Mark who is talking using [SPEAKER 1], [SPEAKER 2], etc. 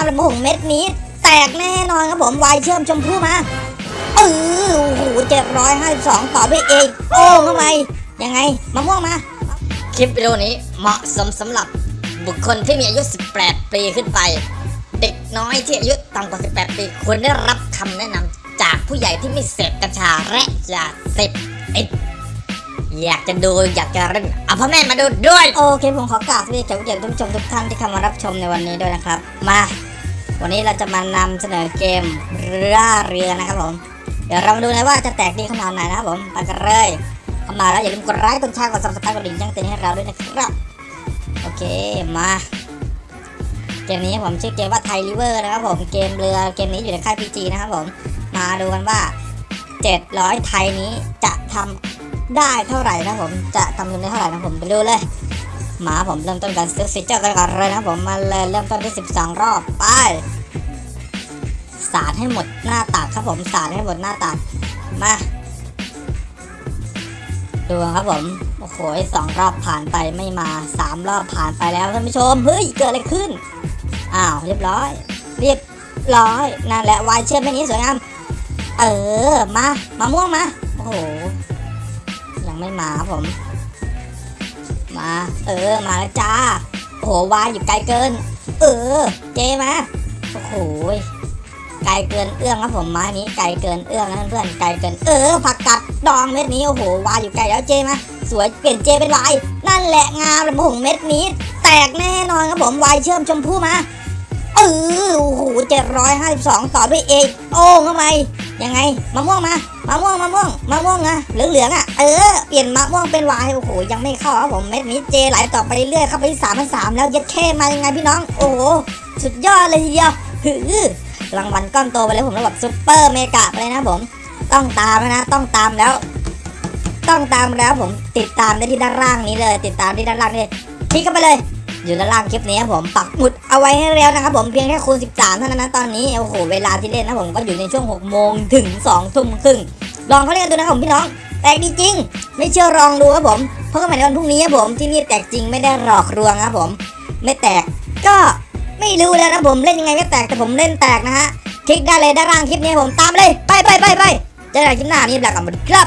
[SPEAKER 1] ามเลยผงเม็ดนี้ แตกแน่นอนครับผมวายเชื่อมชมพู่มาเออโอ้โหเจ็ดร้อยห้าสิบสองต่อด้วยเอกโอ้เข้าไปยังไงมะม่วงมา
[SPEAKER 2] คลิปวิดีโอนี้เหมาะสมสำหรับบุคคลที่มีอายุ 18 ปีขึ้นไป เด็กน้อยที่อายุต่ำกว่า 18 ปีควรได้รับคำแนะนำจากผู้ใหญ่ที่ไม่เสพกัญชาและยาเสพติดอยากจะดูอยากจะเล่นเอาพ่อแม่มาดูด้วย
[SPEAKER 1] โอเค ผมขอกราบสวัสดีแขกผู้เกียรติทุกผู้ชมทุกท่านที่เข้ามารับชมในวันนี้ด้วยนะครับ มา วันนี้เราจะมานำเสนอเกมล่าเรือนะครับผม เดี๋ยวเรามาดูนะว่าจะแตกดีขนาดไหนนะครับผมไปกันเลยเข้ามาแล้วอย่าลืมกดไลค์กดแชร์กด subscribe กดกระดิ่งแจ้งเตือนให้เราด้วยนะครับโอเคมาเกมนี้ผมชื่อเกมว่า Thai River นะครับผมเกมเรือเกมนี้อยู่ในค่าย PG นะครับผมมาดูกันว่า 700 ไทยนี้จะทำได้เท่าไหร่นะครับผมจะทำเงินได้เท่าไหร่นะครับผมไปดูเลย มาผมเริ่มต้นการซื้อฟีเจอร์กันก่อนเลยนะผมมาเลยเริ่มต้นที่ 12 รอบไปสาดให้หมดหน้าตักครับผมสาดให้หมดหน้าตักมาดูครับผมโอ้โหสองรอบผ่านไปไม่มาสามรอบผ่านไปแล้วท่านผู้ชมเฮ้ยเกิดอะไรขึ้นอ้าวเรียบร้อย เรียบร้อยนั่นแหละวายเชื่อมแม่นี้สวยงามเออมามาม่วงมาโอ้โหยังไม่มาครับผม มา เออมาแล้วจ้าโอ้โหวายอยู่ไกลเกิน เออ เจมาโอ้โหไกลเกินเอื้อมครับผมไม้นี้ไกลเกินเอื้อมนะเพื่อนไกลเกินเออผักกัดดองเม็ดนี้โอ้โหวายอยู่ไกลแล้วเจมาสวยเปลี่ยนเจเป็นวายนั่นแหละงามเลยผงเม็ดนี้ แตกแน่นอนครับผมวายเชื่อมชมพู่มาเออโอ้โหเจ็ดร้อยห้าสิบสองต่อด้วยเอกโอ้เข้าไป ยังไงมะม่วงมามะม่วงมะม่วงมะม่วงอะเหลืองเหลืองๆอะเออเปลี่ยนมะม่วงเป็นวายโอ้โหยังไม่เข้าครับผมเม็ดนี้เจไหลต่อไปเรื่อยๆเข้าไปสามพันสามแล้วยัดแค่มายังไงพี่น้อง โอ้โหสุดยอดเลยทีเดียวหือรางวัลก้อนโตไปเลยผมระดับ super mega ไปเลยนะผม ต้องตามนะต้องตามแล้ว ต้องตามแล้วผมติดตามได้ที่ด้านล่างนี้เลย ติดตามที่ด้านล่างนี่คลิกเข้าไปเลย อยู่ด้านล่างคลิปนี้ครับผมปักหมุดเอาไว้ให้แล้วนะครับผมเพียงแค่คูณ 13 เท่านั้นนะตอนนี้โอ้โหเวลาที่เล่นนะผมก็อยู่ในช่วง 6 โมงถึง 2 ทุ่มครึ่งลองเขาเล่นกันดูนะครับผมพี่น้องแตกดีจริง ไม่เชื่อลองดูครับผมเพราะกันใหม่ในวันพรุ่งนี้ครับผมที่นี่แตกจริงไม่ได้หลอกลวงครับผม ไม่แตกก็ไม่รู้แล้วนะผมเล่นยังไงไม่แตกแต่ผมเล่นแตกนะฮะคลิกได้เลยด้านล่างคลิปนี้ผมตามเลยไปไปไปไปเจอกันคลิปหน้านี้แหละกับครับ